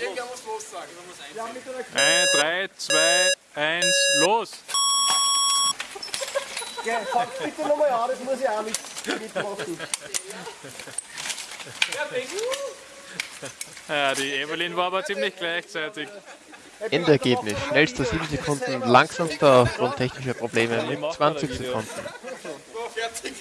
Irgendwer muss los sagen. Mit einer 3, 2, 1, los! Ja, fang bitte nochmal an, das muss ich auch mit, mitmachen. Ja, die Evelyn war aber ziemlich gleichzeitig. Endergebnis. Schnellster 7 Sekunden, langsamster aufgrund technischer Probleme mit 20 Sekunden. Fertig.